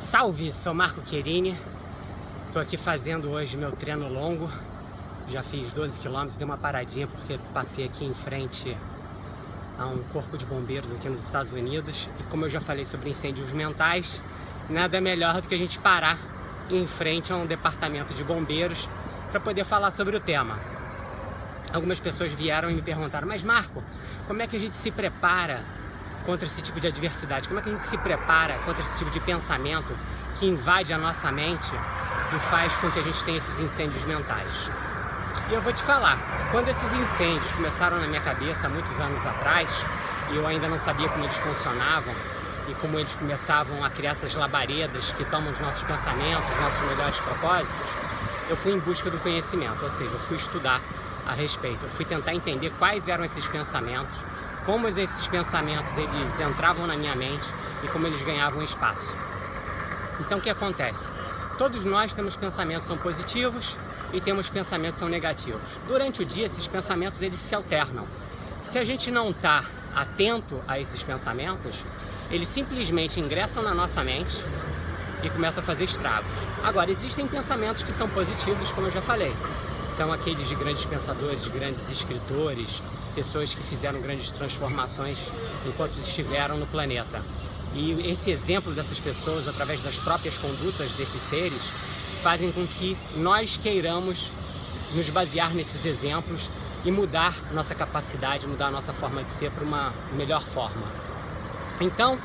Salve, sou Marco Querini, estou aqui fazendo hoje meu treino longo, já fiz 12 km, dei uma paradinha porque passei aqui em frente a um corpo de bombeiros aqui nos Estados Unidos. E como eu já falei sobre incêndios mentais, nada melhor do que a gente parar em frente a um departamento de bombeiros para poder falar sobre o tema. Algumas pessoas vieram e me perguntaram, mas Marco, como é que a gente se prepara contra esse tipo de adversidade? Como é que a gente se prepara contra esse tipo de pensamento que invade a nossa mente e faz com que a gente tenha esses incêndios mentais? E eu vou te falar, quando esses incêndios começaram na minha cabeça há muitos anos atrás, e eu ainda não sabia como eles funcionavam, e como eles começavam a criar essas labaredas que tomam os nossos pensamentos, os nossos melhores propósitos, eu fui em busca do conhecimento, ou seja, eu fui estudar a respeito, eu fui tentar entender quais eram esses pensamentos, como esses pensamentos eles entravam na minha mente e como eles ganhavam espaço. Então o que acontece? Todos nós temos pensamentos são positivos e temos pensamentos são negativos. Durante o dia esses pensamentos eles se alternam. Se a gente não está atento a esses pensamentos, eles simplesmente ingressam na nossa mente e começam a fazer estragos. Agora, existem pensamentos que são positivos, como eu já falei. São aqueles de grandes pensadores, de grandes escritores, pessoas que fizeram grandes transformações enquanto estiveram no planeta. E esse exemplo dessas pessoas, através das próprias condutas desses seres, fazem com que nós queiramos nos basear nesses exemplos e mudar nossa capacidade, mudar nossa forma de ser para uma melhor forma. Então,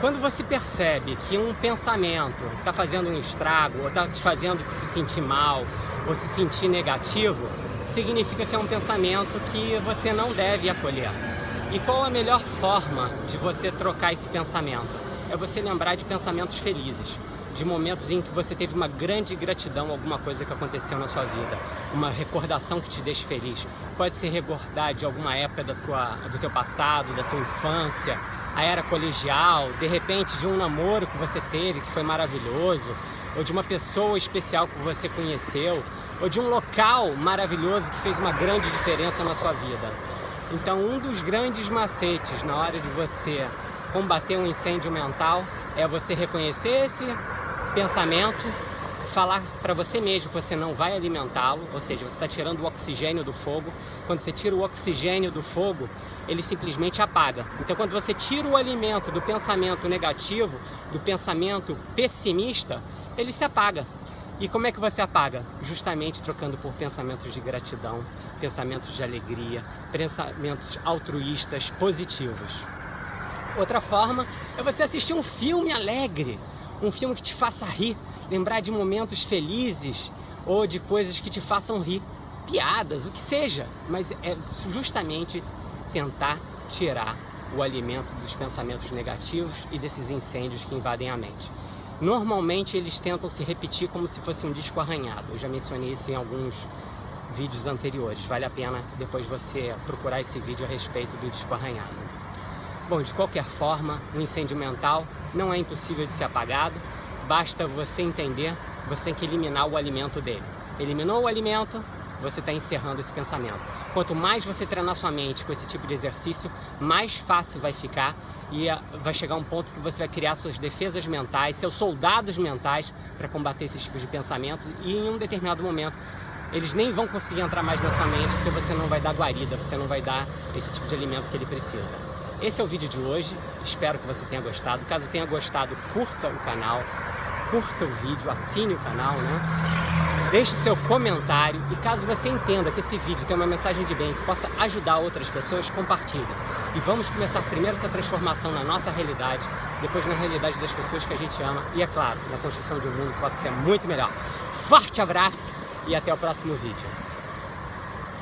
quando você percebe que um pensamento está fazendo um estrago, ou está te fazendo se sentir mal, ou se sentir negativo, significa que é um pensamento que você não deve acolher. E qual a melhor forma de você trocar esse pensamento? É você lembrar de pensamentos felizes, de momentos em que você teve uma grande gratidão a alguma coisa que aconteceu na sua vida, uma recordação que te deixe feliz. Pode ser recordar de alguma época da tua, do teu passado, da tua infância, a era colegial, de repente de um namoro que você teve que foi maravilhoso, ou de uma pessoa especial que você conheceu, ou de um local maravilhoso que fez uma grande diferença na sua vida. Então um dos grandes macetes na hora de você combater um incêndio mental é você reconhecer esse pensamento, falar para você mesmo que você não vai alimentá-lo, ou seja, você está tirando o oxigênio do fogo. Quando você tira o oxigênio do fogo, ele simplesmente apaga. Então quando você tira o alimento do pensamento negativo, do pensamento pessimista, ele se apaga. E como é que você apaga? Justamente trocando por pensamentos de gratidão, pensamentos de alegria, pensamentos altruístas, positivos. Outra forma é você assistir um filme alegre, um filme que te faça rir, lembrar de momentos felizes ou de coisas que te façam rir, piadas, o que seja, mas é justamente tentar tirar o alimento dos pensamentos negativos e desses incêndios que invadem a mente. Normalmente eles tentam se repetir como se fosse um disco arranhado. Eu já mencionei isso em alguns vídeos anteriores. Vale a pena depois você procurar esse vídeo a respeito do disco arranhado. Bom, de qualquer forma, o incêndio mental não é impossível de ser apagado. Basta você entender, você tem que eliminar o alimento dele. Eliminou o alimento, você está encerrando esse pensamento. Quanto mais você treinar sua mente com esse tipo de exercício, mais fácil vai ficar e eh, vai chegar um ponto que você vai criar suas defesas mentais, seus soldados mentais para combater esses tipos de pensamentos e em um determinado momento eles nem vão conseguir entrar mais na sua mente porque você não vai dar guarida, você não vai dar esse tipo de alimento que ele precisa. Esse é o vídeo de hoje, espero que você tenha gostado. Caso tenha gostado, curta o canal, curta o vídeo, assine o canal, né? Deixe seu comentário e caso você entenda que esse vídeo tem uma mensagem de bem que possa ajudar outras pessoas, compartilhe. E vamos começar primeiro essa transformação na nossa realidade, depois na realidade das pessoas que a gente ama e, é claro, na construção de um mundo que possa ser muito melhor. Forte abraço e até o próximo vídeo.